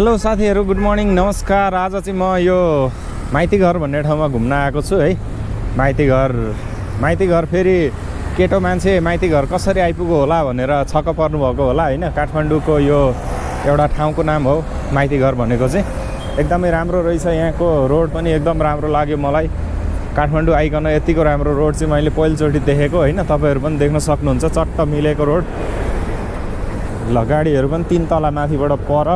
Hello साथीहरू good morning नमस्कार। आज चाहिँ म यो माइती घर भन्ने ठाउँमा घुम्न आएको छु है। माइती घर माइती घर फेरि केटो मान्छे माइती घर कसरी आइपुग्यो होला भनेर छक्क पर्नुभएको होला होइन? काठमाडौँको यो एउटा ठाउँको नाम हो माइती घर भनेको चाहिँ। एकदमै राम्रो रहेछ यहाँको रोड पनि एकदम राम्रो लाग्यो मलाई। काठमाडौँ आइकन यतिको राम्रो रोड चाहिँ मैले पहिलोचोटि देखेको होइन? तपाईँहरू पनि देख्न सक्नुहुन्छ चट्ट मिलेको रोड। ल गाडीहरू पनि तिन तला माथिबाट पर।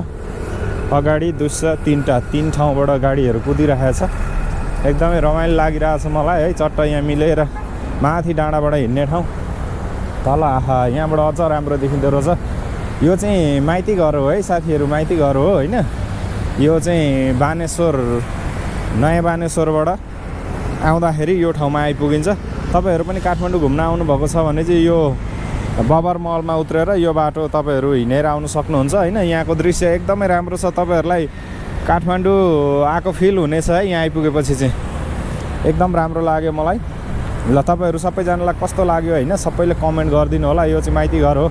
अगाडि दुस्रा तिनवटा तिन ठाउँबाट गाडीहरू छ एकदमै रमाइलो लागिरहेछ मलाई है चट्ट यहाँ मिलेर। माथि डाँडाबाट हिँड्ने ठाउँ। तल आहा यहाँबाट अझ राम्रो देखिँदो रहेछ। यो चाहिँ माइती घर हो है साथीहरू माइती घर हो होइन? यो चाहिँ बानेश्वर नयाँ बानेश्वरबाट आउँदाखेरि यो ठाउँमा आइपुगिन्छ। तपाईँहरू पनि काठमाडौँ घुम्न आउनुभएको छ भने चाहिँ यो बबर महलमा उत्रेर यो बाटो तपाईँहरू हिँडेर आउनु सक्नुहुन्छ होइन? यहाँको दृश्य एकदमै राम्रो छ। तपाईँहरूलाई काठमाडौँ आएको फिल हुनेछ है यहाँ आइपुगेपछि चाहिँ। एकदम राम्रो लाग्यो मलाई। ल तपाईँहरू सबैजनालाई कस्तो लाग्यो होइन? सबैले कमेन्ट गरिदिनु होला यो चाहिँ माइती घर हो।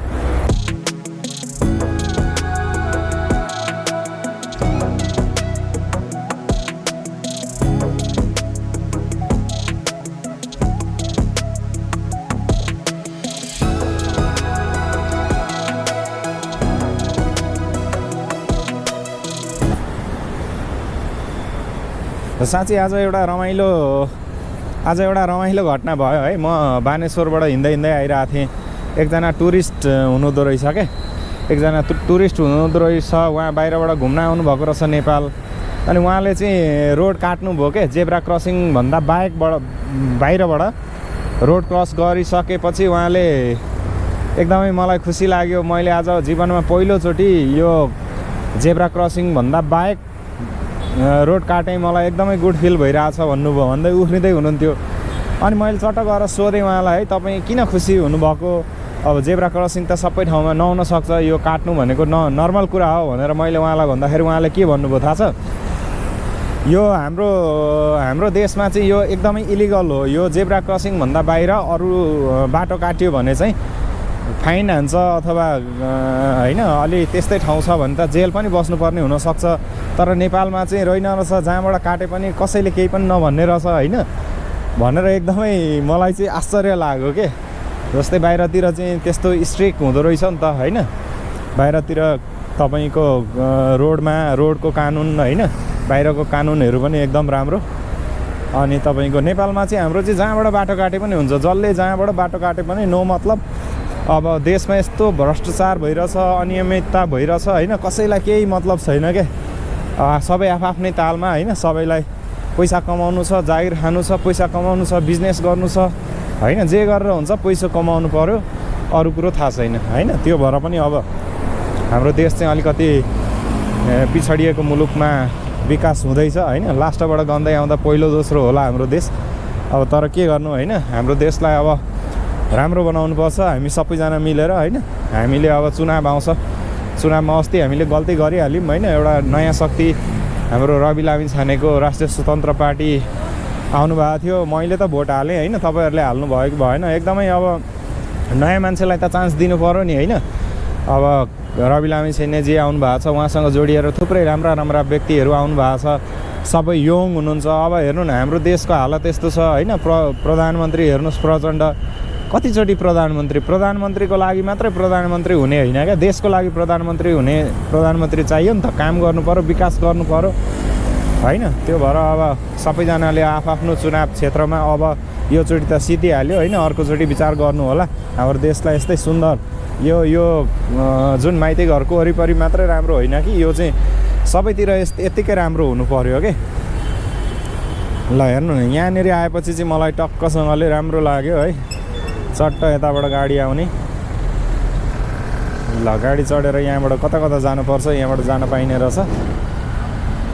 साँच्चै आज एउटा रमाइलो आज एउटा रमाइलो घटना भयो है। म बानेश्वरबाट हिँड्दै हिँड्दै आइरहेको थिएँ। एकजना टुरिस्ट हुनुहुँदो रहेछ क्या एकजना टुरिस्ट हुनुहुँदो रहेछ। उहाँ बाहिरबाट घुम्न आउनुभएको रहेछ नेपाल। अनि उहाँले चाहिँ रोड काट्नुभयो क्या जेब्रा क्रसिङभन्दा बाहेकबाट बाहिरबाट रोड क्रस गरिसकेपछि उहाँले एकदमै मलाई खुसी लाग्यो। मैले आज जीवनमा पहिलोचोटि यो जेब्रा क्रसिङभन्दा बाहेक रोड काटेँ मलाई एकदमै गुड फिल भइरहेछ भन्नुभयो। भन्दै उफ्रिँदै हुनुहुन्थ्यो। अनि मैले चट्ट गएर सोधेँ उहाँलाई है तपाईँ किन खुसी हुनुभएको? अब जेब्रा क्रसिङ त सबै ठाउँमा नहुन सक्छ यो काट्नु भनेको न नर्मल कुरा हो भनेर मैले उहाँलाई भन्दाखेरि उहाँले के भन्नुभयो थाहा छ? यो हाम्रो हाम्रो देशमा चाहिँ यो एकदमै इलिगल हो। यो जेब्रा क्रसिङभन्दा बाहिर अरू बाटो काट्यो भने चाहिँ फाइन हान्छ अथवा होइन अलि त्यस्तै ठाउँ छ भने त जेल पनि बस्नुपर्ने हुनसक्छ। तर नेपालमा चाहिँ रहेन रहेछ जहाँबाट काटे पनि कसैले केही पनि नभन्ने रहेछ होइन? भनेर एकदमै मलाई चाहिँ आश्चर्य लाग्यो के? जस्तै बाहिरतिर चाहिँ त्यस्तो स्ट्रिक हुँदो रहेछ नि त होइन? बाहिरतिर तपाईँको रोडमा रोडको कानुन होइन? बाहिरको कानुनहरू पनि एकदम राम्रो। अनि तपाईँको नेपालमा चाहिँ हाम्रो चाहिँ जहाँबाट बाटो काटे पनि हुन्छ जसले जहाँबाट बाटो काटे पनि नो मतलब। अब देशमा यस्तो भ्रष्टाचार भइरहेछ अनियमितता भइरहेछ होइन? कसैलाई केही मतलब छैन क्या सबै आफ्नै तालमा होइन? सबैलाई पैसा कमाउनु छ जागिर खानु छ पैसा कमाउनु छ बिजनेस गर्नु छ होइन? जे गरेर हुन्छ पैसा कमाउनु पऱ्यो अरू कुरो थाहा छैन होइन? त्यो भएर पनि अब हाम्रो देश चाहिँ अलिकति पिछडिएको मुलुकमा विकास हुँदैछ होइन? लास्टबाट गन्दै आउँदा पहिलो दोस्रो होला हाम्रो देश। अब तर के गर्नु होइन? हाम्रो देशलाई अब राम्रो बनाउनुपर्छ हामी सबैजना मिलेर होइन? हामीले अब चुनाव आउँछ चुनावमा अस्ति हामीले गल्ती गरिहाल्यौँ होइन? एउटा नयाँ शक्ति हाम्रो रवि लामी छानेको राष्ट्रिय स्वतन्त्र पार्टी आउनुभएको थियो। मैले त भोट हालेँ होइन? तपाईँहरूले हाल्नु भयो कि भएन। एकदमै अब नयाँ मान्छेलाई त चान्स दिनु पऱ्यो नि होइन? अब रवि लामी छेनेजी आउनु भएको छ उहाँसँग जोडिएर थुप्रै राम्रा राम्रा व्यक्तिहरू आउनु भएको छ। सबै यङ हुनुहुन्छ। अब हेर्नु न हाम्रो देशको हालत यस्तो छ होइन? प्र प्रधानमन्त्री हेर्नुहोस् प्रचण्ड। कतिचोटि प्रधानमन्त्री? प्रधानमन्त्रीको लागि मात्रै प्रधानमन्त्री हुने होइन क्या? देशको लागि प्रधानमन्त्री हुने प्रधानमन्त्री चाहियो नि त। काम गर्नु पऱ्यो विकास गर्नु पऱ्यो होइन? त्यो भएर अब सबैजनाले आफ्नो चुनाव क्षेत्रमा अब योचोटि त सितिहाल्यो होइन? अर्कोचोटि विचार गर्नु होला। हाम्रो देशलाई यस्तै सुन्दर। यो यो जुन माइती घरको वरिपरि मात्रै राम्रो होइन कि? यो चाहिँ सबैतिर यस्तो यत्तिकै राम्रो हुनु पऱ्यो कि ल हेर्नु न यहाँनिर आएपछि चाहिँ मलाई टक्कसँगले राम्रो लाग्यो है? चट्ट यताबाट गाडी आउने। ल गाडी चढेर यहाँबाट कता कता जानुपर्छ यहाँबाट जान पाइने रहेछ।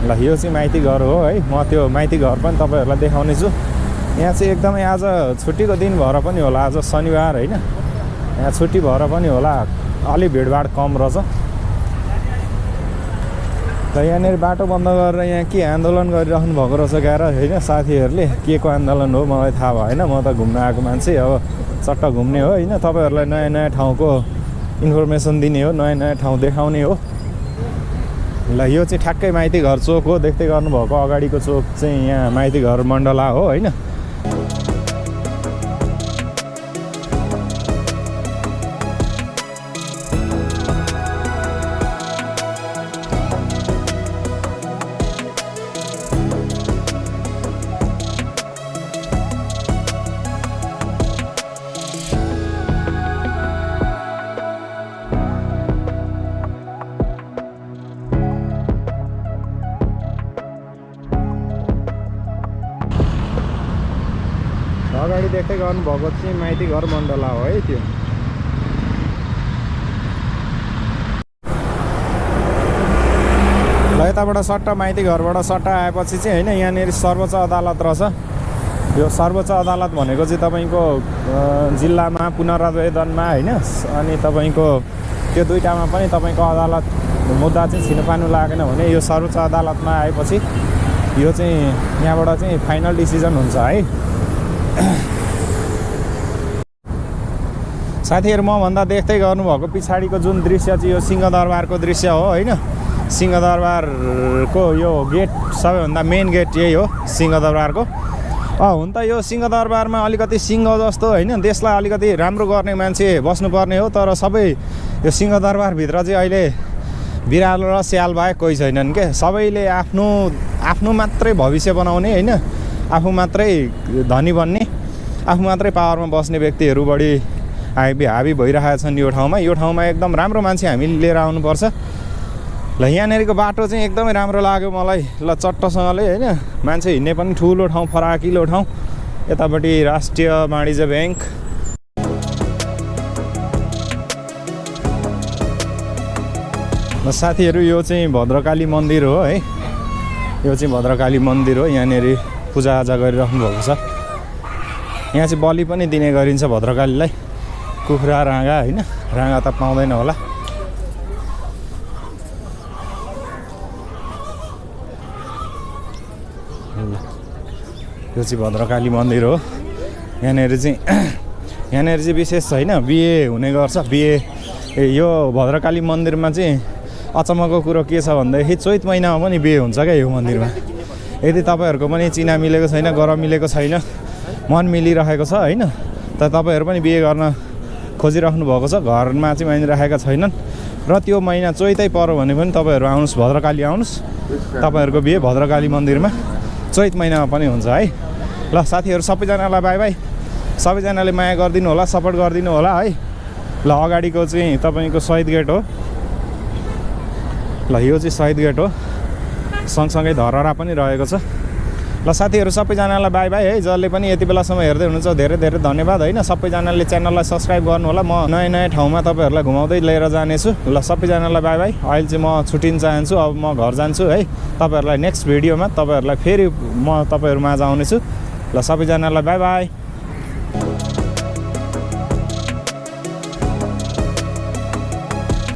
ल यो चाहिँ माइती घर हो है? म त्यो माइती घर पनि तपाईँहरूलाई देखाउने छु। यहाँ चाहिँ एकदमै आज छुट्टीको दिन भएर पनि होला आज शनिबार होइन? यहाँ छुट्टी भएर पनि होला अलि भिडभाड कम रहेछ। र यहाँनिर बाटो बन्द गरेर यहाँ के आन्दोलन गरिराख्नु भएको रहेछ गएर होइन? साथीहरूले के को आन्दोलन हो? मलाई थाहा भएन। म त घुम्न आएको मान्छे अब चट्ट घुम्ने हो होइन? तपाईँहरूलाई नयाँ नयाँ ठाउँको इन्फर्मेसन दिने हो नयाँ नयाँ ठाउँ देखाउने हो। ल यो चाहिँ ठ्याक्कै माइती घर चोक हो। देख्दै गर्नुभएको अगाडिको चोक चाहिँ यहाँ माइती घर मण्डला हो होइन? देख्दै गर्नुभएको चाहिँ माइती घर मण्डला हो है त्यो। ल यताबाट सट्टा माइती घरबाट सट्टा आएपछि चाहिँ होइन यहाँनिर सर्वोच्च अदालत रहेछ। यो सर्वोच्च अदालत भनेको चाहिँ तपाईँको जिल्लामा पुनरावेदनमा होइन अनि तपाईँको त्यो दुइटामा पनि तपाईँको अदालत मुद्दा चाहिँ छिन पार्नु लागेन भने यो सर्वोच्च अदालतमा आएपछि यो चाहिँ यहाँबाट चाहिँ फाइनल डिसिजन हुन्छ है। साथीहरू मभन्दा देख्दै गर्नुभएको पछाडिको जुन दृश्य चाहिँ यो सिंहदरबारको दृश्य हो होइन? सिंहदरबारको यो गेट सबैभन्दा मेन गेट यही हो सिंहदरबारको। हुन त यो सिंहदरबारमा अलिकति सिंह जस्तो होइन? देशलाई अलिकति राम्रो गर्ने मान्छे बस्नुपर्ने हो तर सबै यो सिंहदरबारभित्र चाहिँ अहिले बिरालो र स्याल बाहेक कोही छैनन् के? सबैले आफ्नो आफ्नो मात्रै भविष्य बनाउने होइन? आफू मात्रै धनी बन्ने आफू मात्रै पावरमा बस्ने व्यक्तिहरू बढी हाबी हाबी भइरहेका छन् यो ठाउँमा। यो ठाउँमा एकदम राम्रो मान्छे हामीले लिएर आउनुपर्छ। ल यहाँनिरको बाटो चाहिँ एकदमै राम्रो लाग्यो मलाई। ल चट्टसँगले होइन मान्छे हिँड्ने पनि ठुलो ठाउँ फराकिलो ठाउँ यतापट्टि राष्ट्रिय वाणिज्य ब्याङ्क। साथीहरू यो चाहिँ भद्रकाली मन्दिर हो है। यो चाहिँ भद्रकाली मन्दिर हो यहाँनिर पूजाआजा गरिराख्नु भएको छ। यहाँ चाहिँ बलि पनि दिने गरिन्छ भद्रकालीलाई। कुखुरा राँगा होइन राँगा त पाउँदैन होला यो चाहिँ भद्रकाली मन्दिर हो यहाँनिर चाहिँ यहाँनिर चाहिँ विशेष होइन बिहे हुने गर्छ बिहे यो भद्रकाली मन्दिरमा चाहिँ अचम्मको कुरो के छ भन्दाखेरि चैत महिनामा पनि बिहे हुन्छ क्या यो मन्दिरमा यदि तपाईँहरूको पनि चिना मिलेको छैन गर मिलेको छैन मन मिलिरहेको छ होइन त तपाईँहरू पनि बिहे गर्न खोजिराख्नु भएको छ। घरमा चाहिँ मानिराखेका छैनन्। र त्यो महिना चैतै पऱ्यो भने पनि तपाईँहरू आउनुहोस् भद्रकाली आउनुहोस्। तपाईँहरूको बिहे भद्रकाली मन्दिरमा। चैत महिनामा पनि हुन्छ है। ल साथीहरू सबैजनालाई बाई बाई। सबैजनाले माया गरिदिनु होला सपोर्ट गरिदिनु होला है। ल अगाडिको चाहिँ तपाईँको शहीद गेट हो। ल यो चाहिँ शहीद गेट हो। सँगसँगै धरहरा पनि रहेको छ। ल साथीहरू सबैजनालाई बाई बाई है। जसले पनि यति बेलासम्म हेर्दै हुनुहुन्छ धेरै धेरै धन्यवाद होइन। सबैजनाले च्यानललाई सब्सक्राइब गर्नु होला। म नयाँ नयाँ ठाउँमा तपाईँहरूलाई घुमाउँदै लिएर जानेछु। ल सबैजनालाई बाई बाई अहिले चाहिँ म छुट्टिन चाहन्छु अब म घर जान्छु है। तपाईँहरूलाई नेक्स्ट भिडियोमा तपाईँहरूलाई फेरि म तपाईँहरू माझ आउनेछु। ल सबैजनालाई बाई बाई